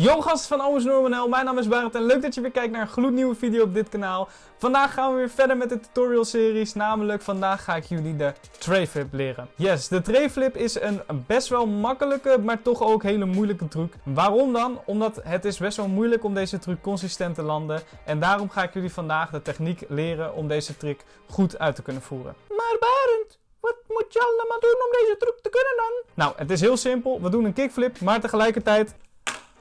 Yo gasten van Normanel, mijn naam is Barend en leuk dat je weer kijkt naar een gloednieuwe video op dit kanaal. Vandaag gaan we weer verder met de tutorial series, namelijk vandaag ga ik jullie de tray flip leren. Yes, de tray flip is een best wel makkelijke, maar toch ook hele moeilijke truc. Waarom dan? Omdat het is best wel moeilijk om deze truc consistent te landen en daarom ga ik jullie vandaag de techniek leren om deze trick goed uit te kunnen voeren. Maar Barend, wat moet je allemaal doen om deze truc te kunnen dan? Nou, het is heel simpel. We doen een kickflip, maar tegelijkertijd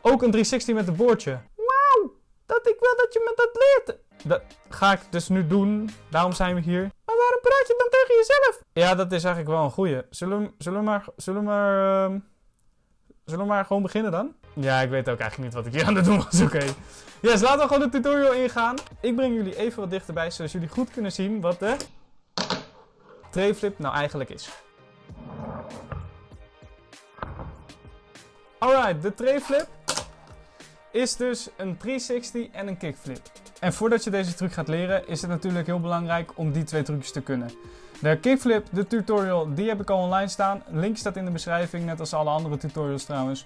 ook een 360 met een boordje. Wauw, dat ik wil dat je me dat leert. Dat ga ik dus nu doen. Daarom zijn we hier. Maar waarom praat je dan tegen jezelf? Ja, dat is eigenlijk wel een goeie. Zullen we, zullen we maar... Zullen we maar... ehm, zullen we maar gewoon beginnen dan? Ja, ik weet ook eigenlijk niet wat ik hier aan het doen was. Oké. Yes, laten we gewoon de tutorial ingaan. Ik breng jullie even wat dichterbij, zodat jullie goed kunnen zien wat de... Tray flip nou eigenlijk is. Alright, de tray flip is dus een 360 en een kickflip. En voordat je deze truc gaat leren, is het natuurlijk heel belangrijk om die twee trucjes te kunnen. De kickflip, de tutorial, die heb ik al online staan. Link staat in de beschrijving, net als alle andere tutorials trouwens.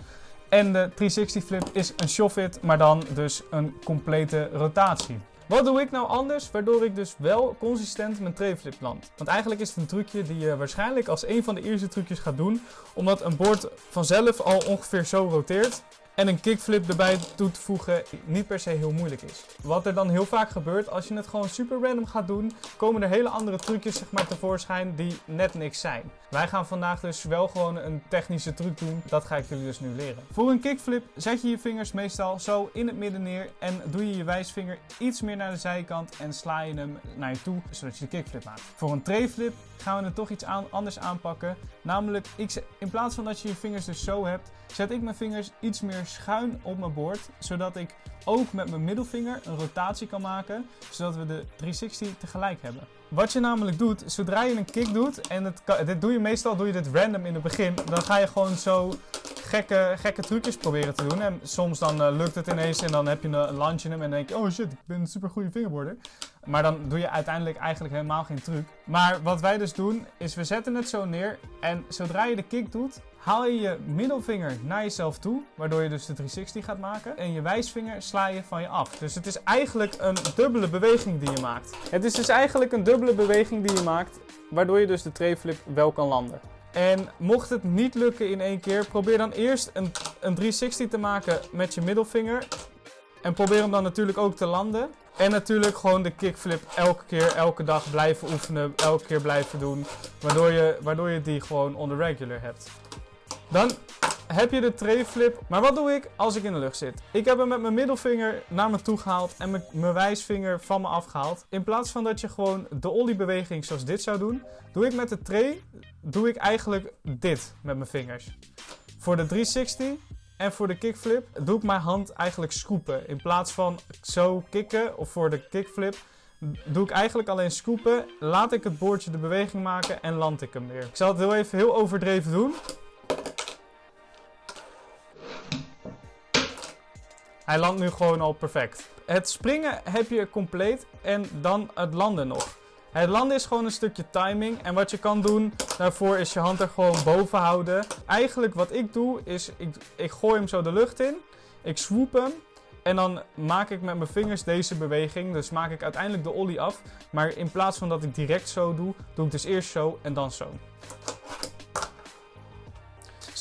En de 360 flip is een shove-it, maar dan dus een complete rotatie. Wat doe ik nou anders, waardoor ik dus wel consistent mijn trayflip land? Want eigenlijk is het een trucje die je waarschijnlijk als een van de eerste trucjes gaat doen. Omdat een bord vanzelf al ongeveer zo roteert. En een kickflip erbij toe te voegen niet per se heel moeilijk is. Wat er dan heel vaak gebeurt, als je het gewoon super random gaat doen, komen er hele andere trucjes zeg maar, tevoorschijn die net niks zijn. Wij gaan vandaag dus wel gewoon een technische truc doen. Dat ga ik jullie dus nu leren. Voor een kickflip zet je je vingers meestal zo in het midden neer en doe je je wijsvinger iets meer naar de zijkant en sla je hem naar je toe, zodat je de kickflip maakt. Voor een trayflip gaan we het toch iets aan, anders aanpakken. Namelijk, ik, in plaats van dat je je vingers dus zo hebt, zet ik mijn vingers iets meer schuin op mijn bord. Zodat ik ook met mijn middelvinger een rotatie kan maken. Zodat we de 360 tegelijk hebben. Wat je namelijk doet, zodra je een kick doet, en het dit doe je meestal doe je dit random in het begin. Dan ga je gewoon zo gekke, gekke trucjes proberen te doen. En soms dan eh, lukt het ineens en dan heb je een landje in hem en dan denk je, oh shit, ik ben een super goede fingerboarder. Maar dan doe je uiteindelijk eigenlijk helemaal geen truc. Maar wat wij dus doen, is we zetten het zo neer. En zodra je de kick doet, haal je je middelvinger naar jezelf toe. Waardoor je dus de 360 gaat maken. En je wijsvinger sla je van je af. Dus het is eigenlijk een dubbele beweging die je maakt. Het is dus eigenlijk een dubbele beweging die je maakt. Waardoor je dus de trayflip wel kan landen. En mocht het niet lukken in één keer, probeer dan eerst een, een 360 te maken met je middelvinger. En probeer hem dan natuurlijk ook te landen. En natuurlijk gewoon de kickflip elke keer, elke dag blijven oefenen, elke keer blijven doen. Waardoor je, waardoor je die gewoon on the regular hebt. Dan heb je de trayflip. Maar wat doe ik als ik in de lucht zit? Ik heb hem met mijn middelvinger naar me toe gehaald en mijn, wijsvinger van me afgehaald. In plaats van dat je gewoon de olliebeweging zoals dit zou doen, doe ik met de tray, doe ik eigenlijk dit met mijn vingers. Voor de 360 en voor de kickflip doe ik mijn hand eigenlijk scoopen. In plaats van zo kicken of voor de kickflip doe ik eigenlijk alleen scoopen. Laat ik het boordje de beweging maken en land ik hem weer. Ik zal het heel even heel overdreven doen. Hij landt nu gewoon al perfect. Het springen heb je compleet en dan het landen nog. Het landen is gewoon een stukje timing. En wat je kan doen daarvoor is je hand er gewoon boven houden. Eigenlijk wat ik doe is, ik, ik gooi hem zo de lucht in. Ik swoop hem. En dan maak ik met mijn vingers deze beweging. Dus maak ik uiteindelijk de ollie af. Maar in plaats van dat ik direct zo doe, doe ik dus eerst zo en dan zo.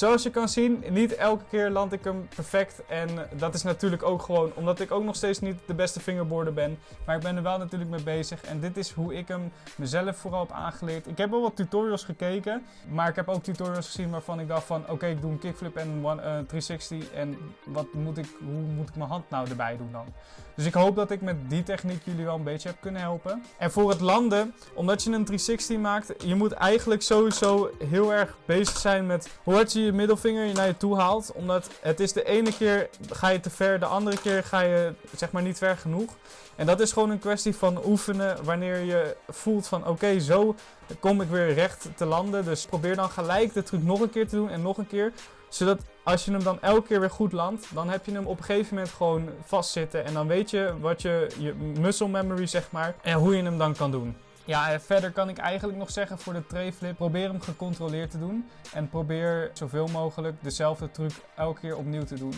Zoals je kan zien, niet elke keer land ik hem perfect. En dat is natuurlijk ook gewoon omdat ik ook nog steeds niet de beste fingerboarder ben. Maar ik ben er wel natuurlijk mee bezig. En dit is hoe ik hem mezelf vooral heb aangeleerd. Ik heb wel wat tutorials gekeken. Maar ik heb ook tutorials gezien waarvan ik dacht van... Oké, ik doe een kickflip en een one- eh, 360. En wat moet ik, hoe moet ik mijn hand nou erbij doen dan? Dus ik hoop dat ik met die techniek jullie wel een beetje heb kunnen helpen. En voor het landen, omdat je een 360 maakt, je moet eigenlijk sowieso heel erg bezig zijn met hoe hard je je middelvinger naar je toe haalt. Omdat het is de ene keer ga je te ver, de andere keer ga je zeg maar niet ver genoeg. En dat is gewoon een kwestie van oefenen wanneer je voelt van oké, zo kom ik weer recht te landen. Dus probeer dan gelijk de truc nog een keer te doen en nog een keer. Zodat als je hem dan elke keer weer goed landt, dan heb je hem op een gegeven moment gewoon vastzitten. En dan weet je wat je, je muscle memory zeg maar, en hoe je hem dan kan doen. Ja, verder kan ik eigenlijk nog zeggen voor de trayflip, probeer hem gecontroleerd te doen. En probeer zoveel mogelijk dezelfde truc elke keer opnieuw te doen.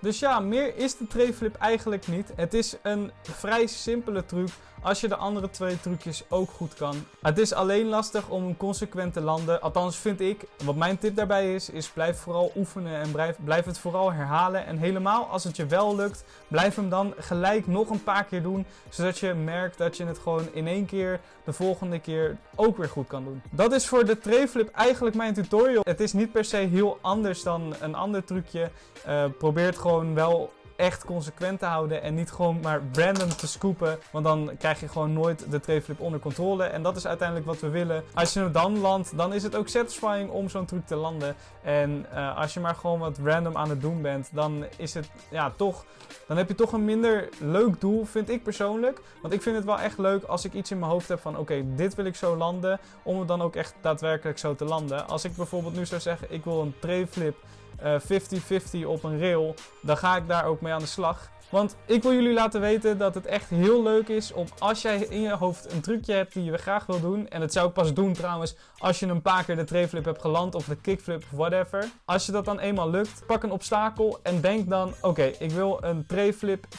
Dus ja, meer is de trayflip eigenlijk niet. Het is een vrij simpele truc als je de andere twee trucjes ook goed kan. Het is alleen lastig om hem consequent te landen. Althans vind ik. Wat mijn tip daarbij is, is blijf vooral oefenen en blijf, blijf het vooral herhalen. En helemaal als het je wel lukt, blijf hem dan gelijk nog een paar keer doen. Zodat je merkt dat je het gewoon in één keer de volgende keer ook weer goed kan doen. Dat is voor de trayflip eigenlijk mijn tutorial. Het is niet per se heel anders dan een ander trucje. Uh, probeer het gewoon wel echt consequent te houden en niet gewoon maar random te scoopen. Want dan krijg je gewoon nooit de trayflip onder controle. En dat is uiteindelijk wat we willen. Als je hem dan landt, dan is het ook satisfying om zo'n truc te landen. En uh, als je maar gewoon wat random aan het doen bent, dan is het ja toch. Dan heb je toch een minder leuk doel, vind ik persoonlijk. Want ik vind het wel echt leuk als ik iets in mijn hoofd heb van oké, dit wil ik zo landen. Om het dan ook echt daadwerkelijk zo te landen. Als ik bijvoorbeeld nu zou zeggen, ik wil een trayflip 50-50 uh, op een rail, dan ga ik daar ook mee aan de slag. Want ik wil jullie laten weten dat het echt heel leuk is om als jij in je hoofd een trucje hebt die je graag wil doen. En dat zou ik pas doen trouwens als je een paar keer de trayflip hebt geland of de kickflip of whatever. Als je dat dan eenmaal lukt, pak een obstakel en denk dan oké, ik wil een trayflip 50-50.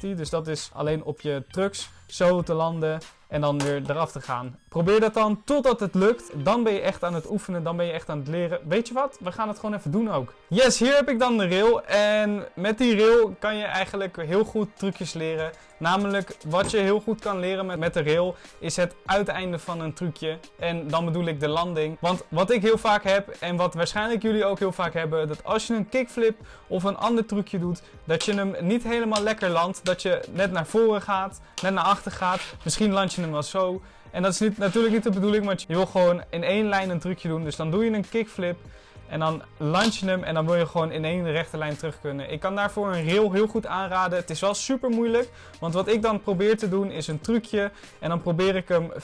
Dus dat is alleen op je trucks zo te landen en dan weer eraf te gaan. Probeer dat dan totdat het lukt. Dan ben je echt aan het oefenen, dan ben je echt aan het leren. Weet je wat? We gaan het gewoon even doen ook. Yes, hier heb ik dan de rail. En met die rail kan je eigenlijk heel goed trucjes leren. Namelijk, wat je heel goed kan leren met, met de rail, is het uiteinde van een trucje. En dan bedoel ik de landing. Want wat ik heel vaak heb, en wat waarschijnlijk jullie ook heel vaak hebben, dat als je een kickflip of een ander trucje doet, dat je hem niet helemaal lekker landt. Dat je net naar voren gaat, net naar achter gaat. Misschien land je hem wel zo. En dat is niet, natuurlijk niet de bedoeling, want je wil gewoon in één lijn een trucje doen. Dus dan doe je een kickflip. En dan launch je hem en dan wil je gewoon in één rechte lijn terug kunnen. Ik kan daarvoor een rail heel goed aanraden. Het is wel super moeilijk. Want wat ik dan probeer te doen is een trucje. En dan probeer ik hem 50-50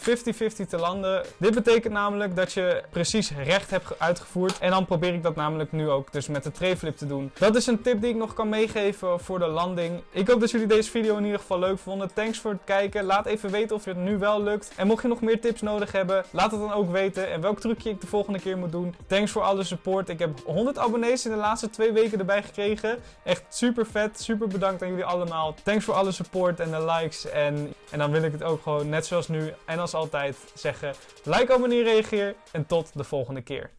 te landen. Dit betekent namelijk dat je precies recht hebt uitgevoerd. En dan probeer ik dat namelijk nu ook dus met de trayflip te doen. Dat is een tip die ik nog kan meegeven voor de landing. Ik hoop dat jullie deze video in ieder geval leuk vonden. Thanks voor het kijken. Laat even weten of het nu wel lukt. En mocht je nog meer tips nodig hebben, laat het dan ook weten. En welk trucje ik de volgende keer moet doen. Thanks voor alle support. Ik heb 100 abonnees in de laatste twee weken erbij gekregen. Echt super vet. Super bedankt aan jullie allemaal. Thanks voor alle support en de likes. En, en dan wil ik het ook gewoon net zoals nu en als altijd zeggen. Like, abonneer, reageer. En tot de volgende keer.